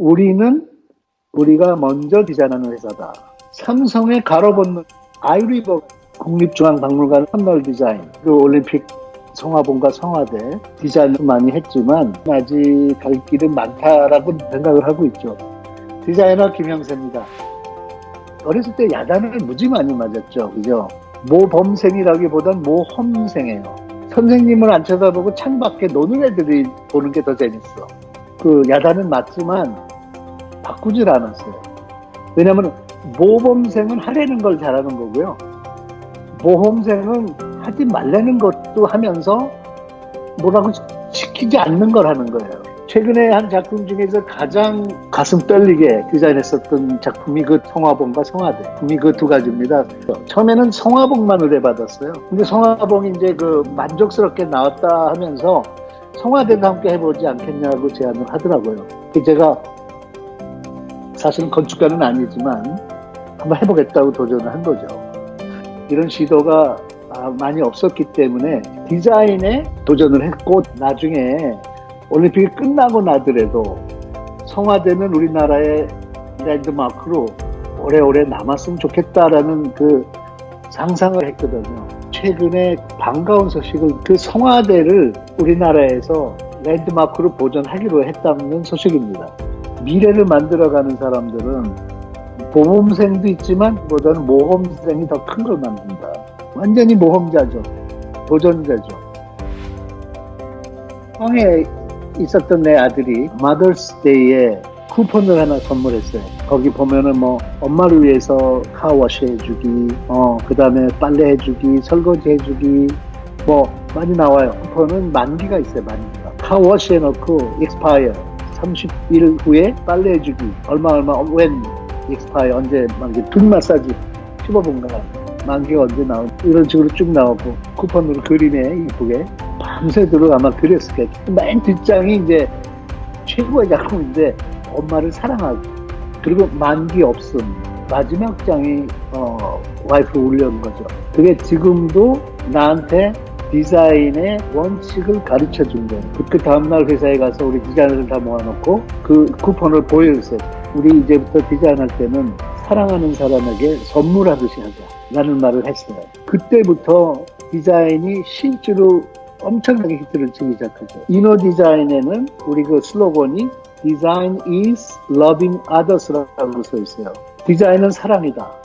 우리는 우리가 먼저 디자인하는 회사다. 삼성의 가로건너 아이리버 국립중앙박물관 선널 디자인 그 올림픽 성화봉과 성화대 디자인을 많이 했지만 아직 갈 길은 많다라고 생각을 하고 있죠. 디자이너 김영세입니다. 어렸을 때 야단을 무지 많이 맞았죠. 그죠? 모범생이라기보단 모험생이에요. 선생님을 안 쳐다보고 창밖에 노는 애들이 보는 게 더 재밌어. 그 야단은 맞지만 바꾸질 않았어요. 왜냐면 모범생은 하려는 걸 잘하는 거고요. 모험생은 하지 말라는 것도 하면서 뭐라고 시키지 않는 걸 하는 거예요. 최근에 한 작품 중에서 가장 가슴 떨리게 디자인했었던 작품이 그 성화봉과 성화대. 작품이 그 두 가지입니다. 처음에는 성화봉만 의뢰받았어요. 근데 성화봉이 이제 그 만족스럽게 나왔다 하면서 성화대도 함께 해보지 않겠냐고 제안을 하더라고요. 제가 사실은 건축가는 아니지만 한번 해보겠다고 도전을 한 거죠. 이런 시도가 많이 없었기 때문에 디자인에 도전을 했고 나중에 올림픽이 끝나고 나더라도 성화대는 우리나라의 랜드마크로 오래오래 남았으면 좋겠다라는 그 상상을 했거든요. 최근에 반가운 소식을 그 성화대를 우리나라에서 랜드마크로 보존하기로 했다는 소식입니다. 미래를 만들어가는 사람들은 모험생도 있지만 보다는 모험생이 더 큰 걸 만든다. 완전히 모험자죠. 도전자죠. 황해 있었던 내 아들이 마더스 데이에 쿠폰을 하나 선물했어요. 거기 보면은 뭐 엄마를 위해서 카워시 해주기, 어, 그 다음에 빨래 해주기, 설거지 해주기, 뭐 많이 나와요. 쿠폰은 만기가 있어요, 만기가. car wash 해놓고 익스파이어 30일 후에 빨래 해주기, 얼마 얼마, when expire 언제 만기, 등 마사지. 15분간 만기가 언제 나오 이런 식으로 쭉 나오고 쿠폰으로 그리네 이쁘게. 밤새도록 아마 그렸을 거예요. 맨 뒷장이 이제 최고의 작품인데 엄마를 사랑하고. 그리고 만기 없음. 마지막 장이 어, 와이프 올려온 거죠. 그게 지금도 나한테 디자인의 원칙을 가르쳐 준 거예요. 그 다음날 회사에 가서 우리 디자인을 다 모아놓고 그 쿠폰을 보여주세요. 우리 이제부터 디자인할 때는 사랑하는 사람에게 선물하듯이 하자. 라는 말을 했어요. 그때부터 디자인이 실제로 엄청나게 히트를 치기 시작하죠. 이너 디자인에는 우리 그 슬로건이 Design is loving others라고 써 있어요. 디자인은 사랑이다.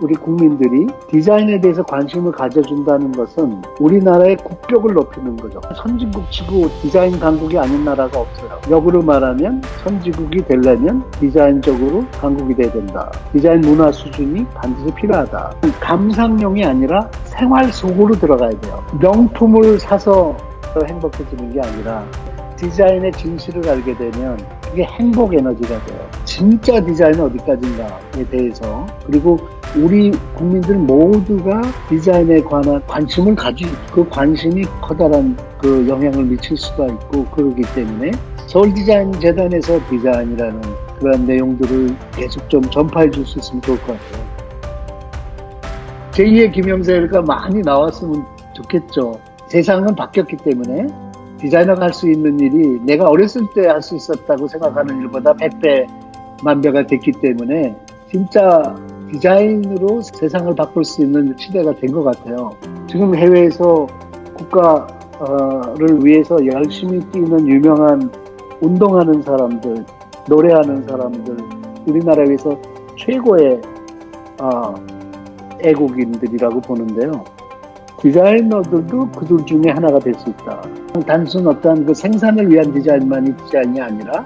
우리 국민들이 디자인에 대해서 관심을 가져준다는 것은 우리나라의 국격을 높이는 거죠. 선진국 치고 디자인 강국이 아닌 나라가 없어요. 역으로 말하면 선진국이 되려면 디자인적으로 강국이 돼야 된다. 디자인 문화 수준이 반드시 필요하다. 감상용이 아니라 생활 속으로 들어가야 돼요. 명품을 사서 행복해지는 게 아니라 디자인의 진실을 알게 되면 그게 행복 에너지가 돼요. 진짜 디자인은 어디까지인가에 대해서 그리고 우리 국민들 모두가 디자인에 관한 관심을 가지고 그 관심이 커다란 그 영향을 미칠 수가 있고 그러기 때문에 서울 디자인 재단에서 디자인이라는 그런 내용들을 계속 좀 전파해 줄 수 있으면 좋을 것 같아요. 제2의 김영세가 많이 나왔으면 좋겠죠. 세상은 바뀌었기 때문에 디자이너가 할 수 있는 일이 내가 어렸을 때 할 수 있었다고 생각하는 일보다 100배, 만배가 됐기 때문에 진짜 디자인으로 세상을 바꿀 수 있는 시대가 된 것 같아요. 지금 해외에서 국가를 위해서 열심히 뛰는 유명한 운동하는 사람들, 노래하는 사람들, 우리나라에 서 최고의 어, 애국인들이라고 보는데요. 디자이너들도 그들 중에 하나가 될 수 있다. 단순 어떤 그 생산을 위한 디자인만이 디자인이 아니라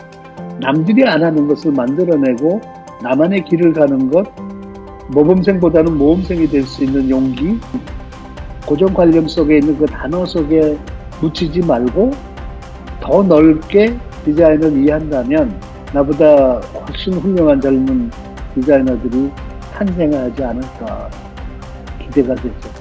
남들이 안 하는 것을 만들어내고 나만의 길을 가는 것, 모범생보다는 모험생이 될 수 있는 용기, 고정 관념 속에 있는 그 단어 속에 묻히지 말고 더 넓게 디자인을 이해한다면 나보다 훨씬 훌륭한 젊은 디자이너들이 탄생하지 않을까 기대가 되죠.